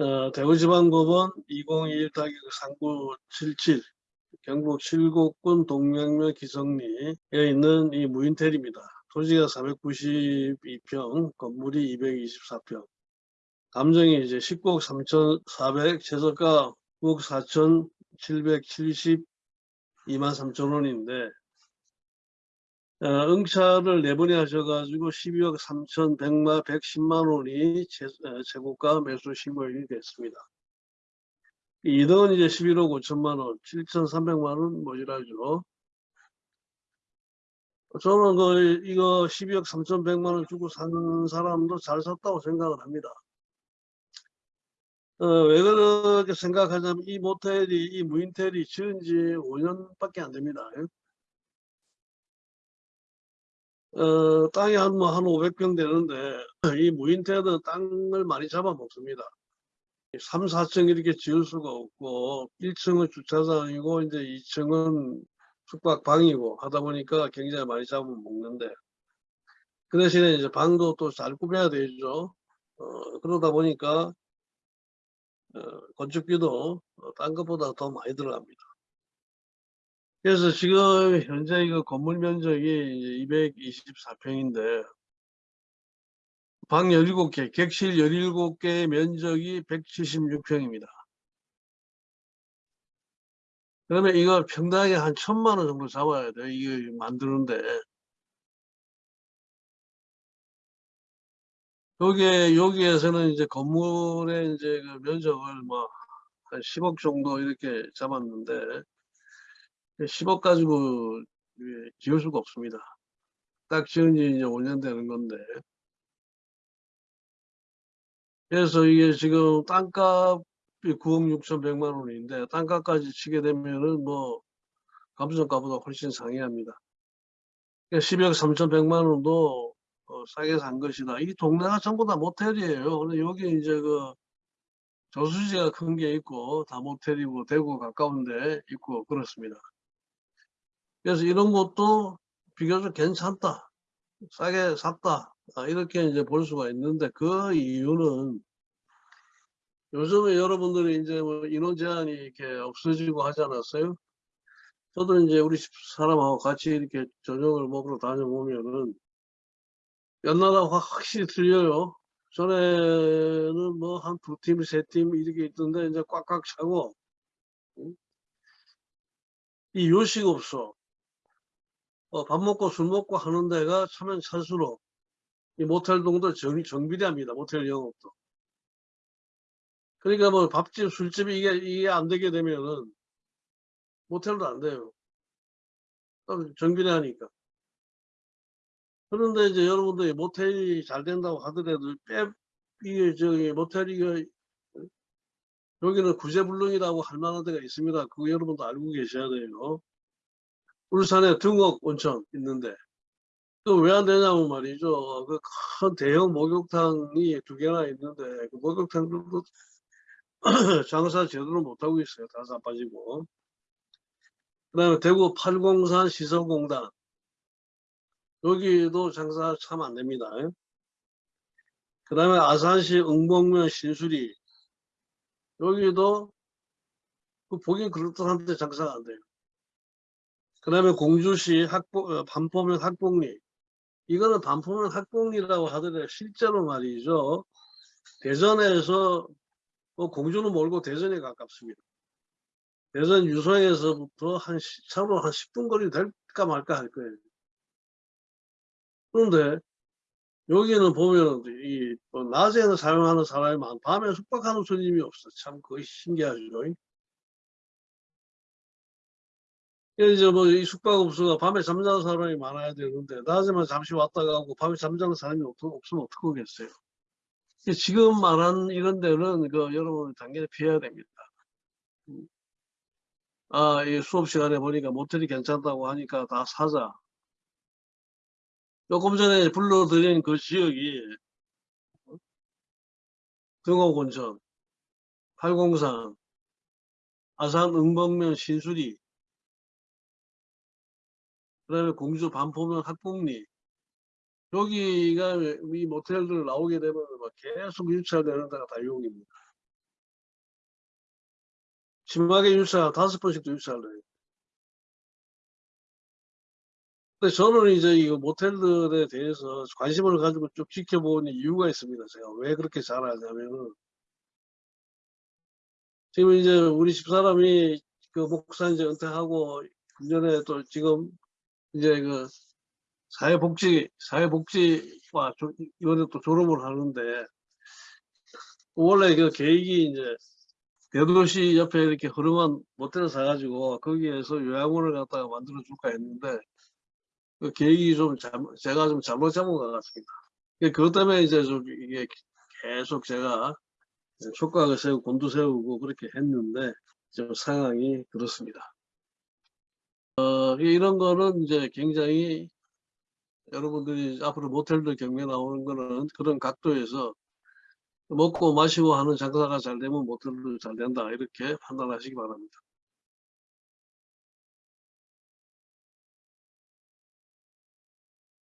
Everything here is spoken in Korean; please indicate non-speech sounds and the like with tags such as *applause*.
어, 대구지방법원 2021-3977 경북 칠곡군 동명면 기성리에 있는 이 무인텔입니다. 토지가 492평, 건물이 224평. 감정이 이제 10억 3,400, 최저가 9억 4,772만 3천 원인데 어, 응찰을 네 번에 하셔가지고 12억 3,100만 110만 원이 제, 어, 최고가 매수 신고일이 됐습니다. 2등은 이제 11억 5천만 원, 7,300만 원 모자라죠. 저는 그 이거 12억 3,100만 원 주고 산 사람도 잘 샀다고 생각을 합니다. 어, 왜 그렇게 생각하냐면 이 모텔이 이 무인텔이 지은 지 5년밖에 안 됩니다. 어, 땅이 한 뭐 한 500평 되는데 *clears throat* 이 무인텔은 땅을 많이 잡아먹습니다. 3, 4층 이렇게 지을 수가 없고 1층은 주차장이고 이제 2층은 숙박방이고 하다 보니까 굉장히 많이 잡아먹는데 그 대신에 이제 방도 또 잘 꾸며야 되죠. 어, 그러다 보니까 어, 건축비도 어, 딴 것보다 더 많이 들어갑니다. 그래서 지금 현재 이거 건물 면적이 224평인데 방 17개, 객실 17개의 면적이 176평입니다. 그러면 이거 평당에 한 천만 원 정도 잡아야 돼요. 이거 만드는데. 여기에, 여기에서는 이제 건물의 이제 그 면적을 뭐 한 10억 정도 이렇게 잡았는데 10억 가지고 지을 수가 없습니다. 딱 지은 지 이제 5년 되는 건데. 그래서 이게 지금 땅값이 9억 6,100만 원인데 땅값까지 치게 되면은 뭐 감정가보다 훨씬 상회합니다. 12억 3,100만 원도 어, 싸게 산 것이다. 이 동네가 전부 다 모텔이에요. 근데 여기 이제 그 저수지가 큰 게 있고 다 모텔이고 대구 가까운데 있고 그렇습니다. 그래서 이런 것도 비교적 괜찮다. 싸게 샀다. 아, 이렇게 이제 볼 수가 있는데 그 이유는 요즘에 여러분들이 이제 뭐 인원 제한이 이렇게 없어지고 하지 않았어요? 저도 이제 우리 집 사람하고 같이 이렇게 저녁을 먹으러 다녀보면은 연나라고 확실히 틀려요. 전에는 뭐 한 두 팀, 세 팀 이렇게 있던데 이제 꽉꽉 차고 이 요식 없어. 어, 밥 먹고 술 먹고 하는 데가 차면 찰수록 이 모텔 동도 정, 정비대합니다. 모텔 영업도. 그러니까 뭐 밥집, 술집이 이게, 이게 안 되게 되면은 모텔도 안 돼요. 정비대 하니까. 그런데 이제 여러분들이 모텔이 잘 된다고 하더라도 빼, 이게 저기 모텔이 여기는 구제불능이라고 할 만한 데가 있습니다. 그거 여러분도 알고 계셔야 돼요. 울산에 등옥 온천 있는데 또 왜 안 되냐면 말이죠. 그 큰 대형 목욕탕이 두 개나 있는데 그 목욕탕들도 *clears throat* 장사 제대로 못하고 있어요. 다 자빠지고. 그 다음에 대구 팔공산 시설공단 여기도 장사 참 안 됩니다. 그 다음에 아산시 응봉면 신수리 여기도 그 보긴 그렇듯한데 장사가 안 돼요. 그 다음에 공주시 학보, 어, 반포면 학봉리 이거는 반포면 학봉리라고 하더라도 실제로 말이죠. 대전에서 뭐 공주는 멀고 대전에 가깝습니다. 대전 유성에서부터 한 차로 한 10분 거리 될까 말까 할 거예요. 그런데 여기는 보면 이뭐 낮에는 사용하는 사람이 많, 밤에 숙박하는 손님이 없어. 참 그거 신기하죠. 이제 뭐 이 숙박업소가 밤에 잠자는 사람이 많아야 되는데 낮에만 잠시 왔다 가고 밤에 잠자는 사람이 없, 없으면 어떡하겠어요. 지금 말한 이런 데는 그 여러분 당연히 피해야 됩니다. 아, 이 수업 시간에 보니까 모텔이 괜찮다고 하니까 다 사자. 조금 전에 불러드린 그 지역이 등호곤천, 팔공산, 아산 응봉면 신수리, 그 다음에 공주 반포면 학봉리 여기가 이 모텔들 나오게 되면 막 계속 유치되는 데가 다 여기입니다. 심하게 유찰 다섯 번씩도 해요. 근데 저는 이제 이 모텔들에 대해서 관심을 가지고 쭉 지켜본 이유가 있습니다. 제가 왜 그렇게 잘하냐면은 지금 이제 우리 집사람이 그 목사 이제 은퇴하고 금년에 또 지금 이제 그 사회복지 사회복지과 조- 이번에 또 졸업을 하는데 원래 그 계획이 이제 대도시 옆에 이렇게 허름한 모텔을 사가지고 거기에서 요양원을 갖다가 만들어 줄까 했는데 그 계획이 좀 잘못, 제가 좀 잘못 잡은 것 같습니다. 그- 그것 때문에 이제 좀 이게 계속 제가 촉각을 세우고 곤두 세우고 그렇게 했는데 지금 상황이 그렇습니다. 어, 이런 거는 이제 굉장히 여러분들이 앞으로 모텔들 경매 나오는 거는 그런 각도에서 먹고 마시고 하는 장사가 잘 되면 모텔도 잘 된다 이렇게 판단하시기 바랍니다.